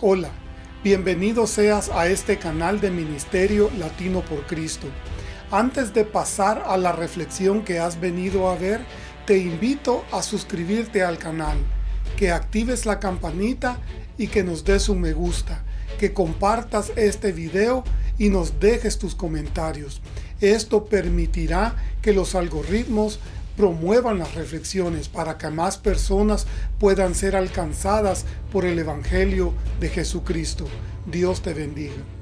Hola, bienvenido seas a este canal de Ministerio Latino por Cristo. Antes de pasar a la reflexión que has venido a ver, te invito a suscribirte al canal, que actives la campanita y que nos des un me gusta, que compartas este video y nos dejes tus comentarios. Esto permitirá que los algoritmos promuevan las reflexiones para que más personas puedan ser alcanzadas por el Evangelio de Jesucristo. Dios te bendiga.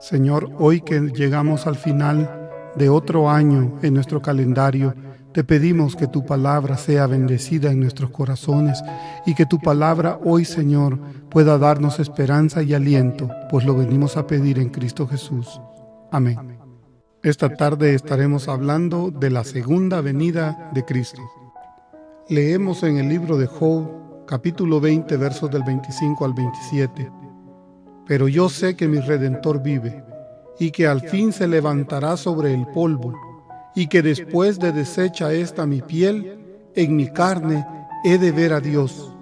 Señor, hoy que llegamos al final de otro año en nuestro calendario, te pedimos que tu palabra sea bendecida en nuestros corazones y que tu palabra hoy, Señor, pueda darnos esperanza y aliento, pues lo venimos a pedir en Cristo Jesús. Amén. Esta tarde estaremos hablando de la segunda venida de Cristo. Leemos en el libro de Job, capítulo 20, versos del 25 al 27 pero yo sé que mi Redentor vive, y que al fin se levantará sobre el polvo, y que después de deshecha esta mi piel, en mi carne he de ver a Dios.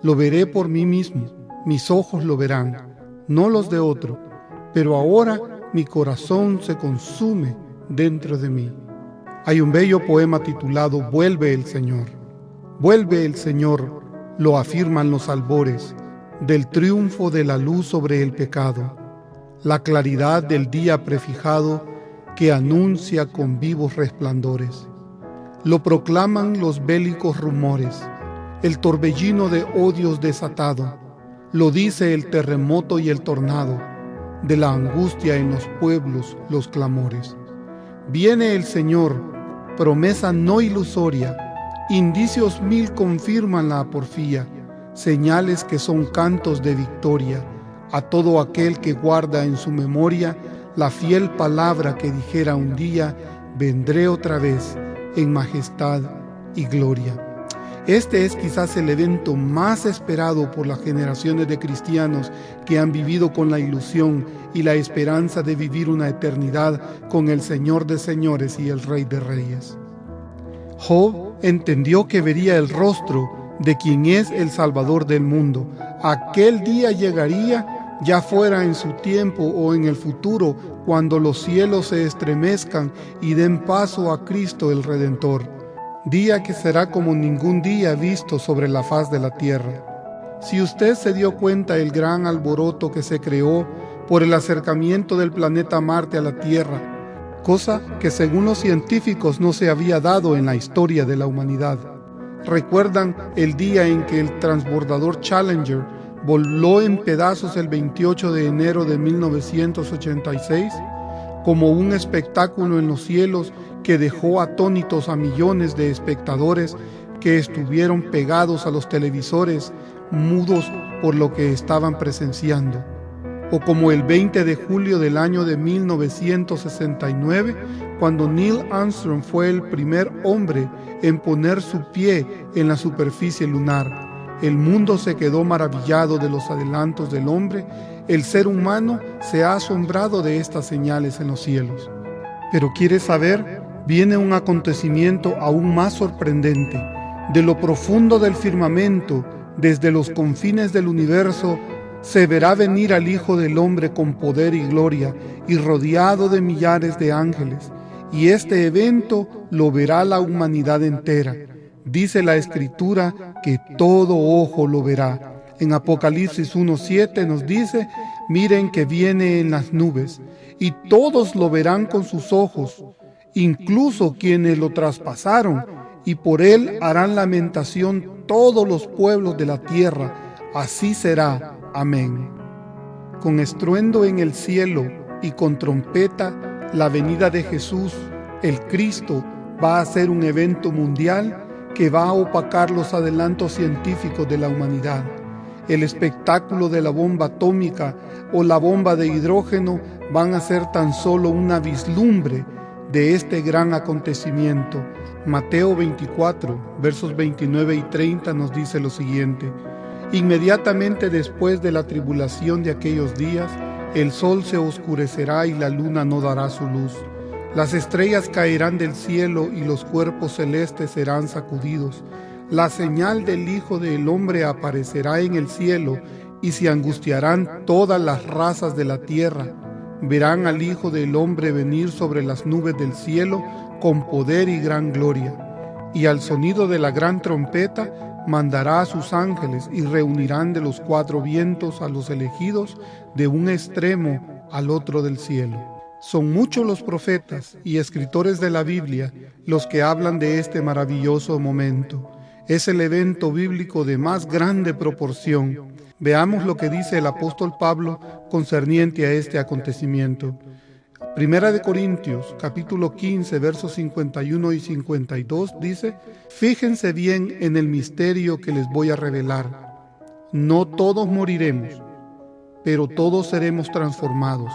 Lo veré por mí mismo, mis ojos lo verán, no los de otro, pero ahora mi corazón se consume dentro de mí. Hay un bello poema titulado Vuelve el Señor. Vuelve el Señor, lo afirman los albores del triunfo de la luz sobre el pecado, la claridad del día prefijado que anuncia con vivos resplandores. Lo proclaman los bélicos rumores, el torbellino de odios desatado, lo dice el terremoto y el tornado, de la angustia en los pueblos los clamores. Viene el Señor, promesa no ilusoria, indicios mil confirman la porfía, señales que son cantos de victoria a todo aquel que guarda en su memoria la fiel palabra que dijera un día, vendré otra vez en majestad y gloria. Este es quizás el evento más esperado por las generaciones de cristianos que han vivido con la ilusión y la esperanza de vivir una eternidad con el Señor de señores y el Rey de reyes. Job entendió que vería el rostro de quien es el Salvador del mundo. Aquel día llegaría, ya fuera en su tiempo o en el futuro, cuando los cielos se estremezcan y den paso a Cristo el Redentor. Día que será como ningún día visto sobre la faz de la tierra. Si usted se dio cuenta el gran alboroto que se creó por el acercamiento del planeta Marte a la Tierra, cosa que según los científicos no se había dado en la historia de la humanidad. ¿Recuerdan el día en que el transbordador Challenger voló en pedazos el 28 de enero de 1986? Como un espectáculo en los cielos que dejó atónitos a millones de espectadores que estuvieron pegados a los televisores, mudos por lo que estaban presenciando o como el 20 de julio del año de 1969, cuando Neil Armstrong fue el primer hombre en poner su pie en la superficie lunar. El mundo se quedó maravillado de los adelantos del hombre, el ser humano se ha asombrado de estas señales en los cielos. Pero ¿quieres saber? Viene un acontecimiento aún más sorprendente. De lo profundo del firmamento, desde los confines del universo, se verá venir al Hijo del Hombre con poder y gloria y rodeado de millares de ángeles. Y este evento lo verá la humanidad entera. Dice la Escritura que todo ojo lo verá. En Apocalipsis 1.7 nos dice, miren que viene en las nubes, y todos lo verán con sus ojos, incluso quienes lo traspasaron, y por él harán lamentación todos los pueblos de la tierra. Así será Amén. Con estruendo en el cielo y con trompeta la venida de Jesús, el Cristo, va a ser un evento mundial que va a opacar los adelantos científicos de la humanidad. El espectáculo de la bomba atómica o la bomba de hidrógeno van a ser tan solo una vislumbre de este gran acontecimiento. Mateo 24, versos 29 y 30 nos dice lo siguiente. Inmediatamente después de la tribulación de aquellos días, el sol se oscurecerá y la luna no dará su luz. Las estrellas caerán del cielo y los cuerpos celestes serán sacudidos. La señal del Hijo del Hombre aparecerá en el cielo y se angustiarán todas las razas de la tierra. Verán al Hijo del Hombre venir sobre las nubes del cielo con poder y gran gloria. Y al sonido de la gran trompeta mandará a sus ángeles y reunirán de los cuatro vientos a los elegidos de un extremo al otro del cielo. Son muchos los profetas y escritores de la Biblia los que hablan de este maravilloso momento. Es el evento bíblico de más grande proporción. Veamos lo que dice el apóstol Pablo concerniente a este acontecimiento. Primera de Corintios, capítulo 15, versos 51 y 52 dice, Fíjense bien en el misterio que les voy a revelar. No todos moriremos, pero todos seremos transformados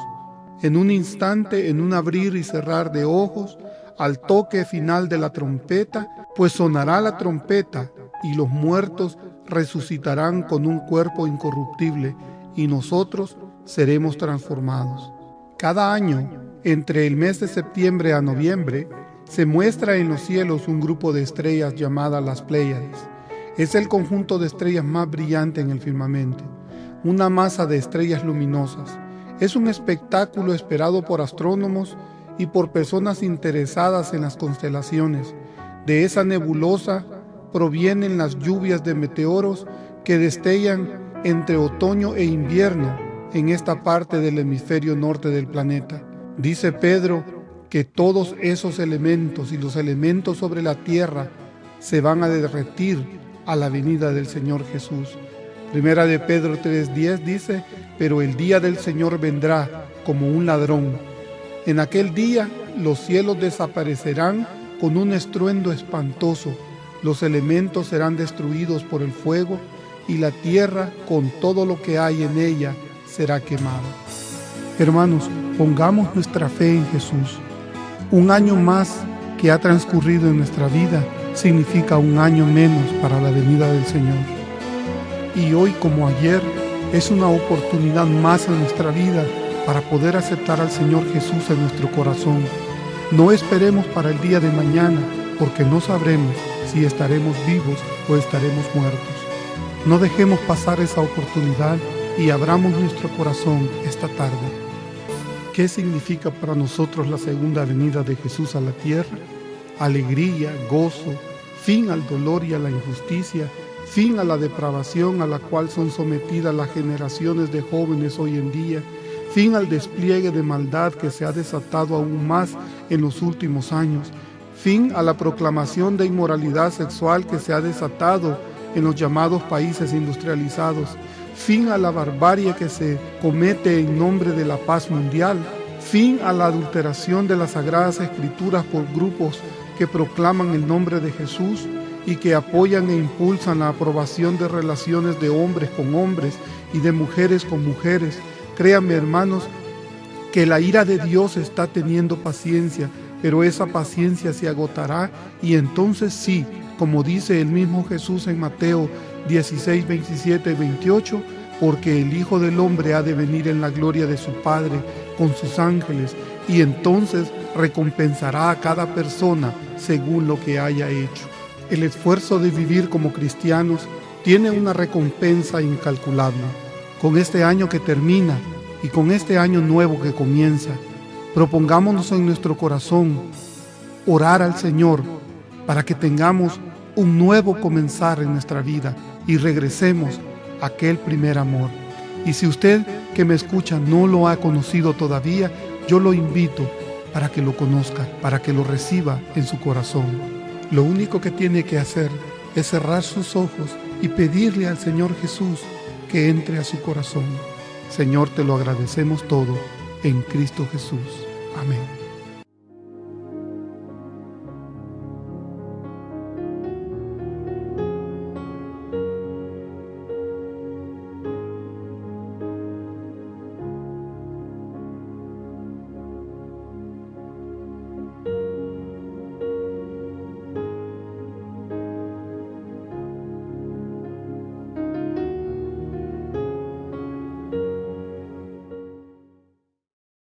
en un instante, en un abrir y cerrar de ojos, al toque final de la trompeta, pues sonará la trompeta y los muertos resucitarán con un cuerpo incorruptible y nosotros seremos transformados. Cada año, entre el mes de septiembre a noviembre, se muestra en los cielos un grupo de estrellas llamadas las Pléyades. Es el conjunto de estrellas más brillante en el firmamento, una masa de estrellas luminosas es un espectáculo esperado por astrónomos y por personas interesadas en las constelaciones. De esa nebulosa provienen las lluvias de meteoros que destellan entre otoño e invierno en esta parte del hemisferio norte del planeta. Dice Pedro que todos esos elementos y los elementos sobre la tierra se van a derretir a la venida del Señor Jesús. Primera de Pedro 3:10 dice, pero el día del Señor vendrá como un ladrón. En aquel día los cielos desaparecerán con un estruendo espantoso, los elementos serán destruidos por el fuego y la tierra con todo lo que hay en ella será quemada. Hermanos, pongamos nuestra fe en Jesús. Un año más que ha transcurrido en nuestra vida significa un año menos para la venida del Señor y hoy como ayer es una oportunidad más en nuestra vida para poder aceptar al Señor Jesús en nuestro corazón. No esperemos para el día de mañana porque no sabremos si estaremos vivos o estaremos muertos. No dejemos pasar esa oportunidad y abramos nuestro corazón esta tarde. ¿Qué significa para nosotros la segunda venida de Jesús a la tierra? Alegría, gozo, fin al dolor y a la injusticia fin a la depravación a la cual son sometidas las generaciones de jóvenes hoy en día, fin al despliegue de maldad que se ha desatado aún más en los últimos años, fin a la proclamación de inmoralidad sexual que se ha desatado en los llamados países industrializados, fin a la barbarie que se comete en nombre de la paz mundial, fin a la adulteración de las sagradas escrituras por grupos que proclaman el nombre de Jesús, y que apoyan e impulsan la aprobación de relaciones de hombres con hombres y de mujeres con mujeres. Créanme hermanos que la ira de Dios está teniendo paciencia, pero esa paciencia se agotará y entonces sí, como dice el mismo Jesús en Mateo 16, 27 y 28, porque el Hijo del Hombre ha de venir en la gloria de su Padre con sus ángeles y entonces recompensará a cada persona según lo que haya hecho. El esfuerzo de vivir como cristianos tiene una recompensa incalculable. Con este año que termina y con este año nuevo que comienza, propongámonos en nuestro corazón orar al Señor para que tengamos un nuevo comenzar en nuestra vida y regresemos a aquel primer amor. Y si usted que me escucha no lo ha conocido todavía, yo lo invito para que lo conozca, para que lo reciba en su corazón. Lo único que tiene que hacer es cerrar sus ojos y pedirle al Señor Jesús que entre a su corazón. Señor, te lo agradecemos todo en Cristo Jesús. Amén.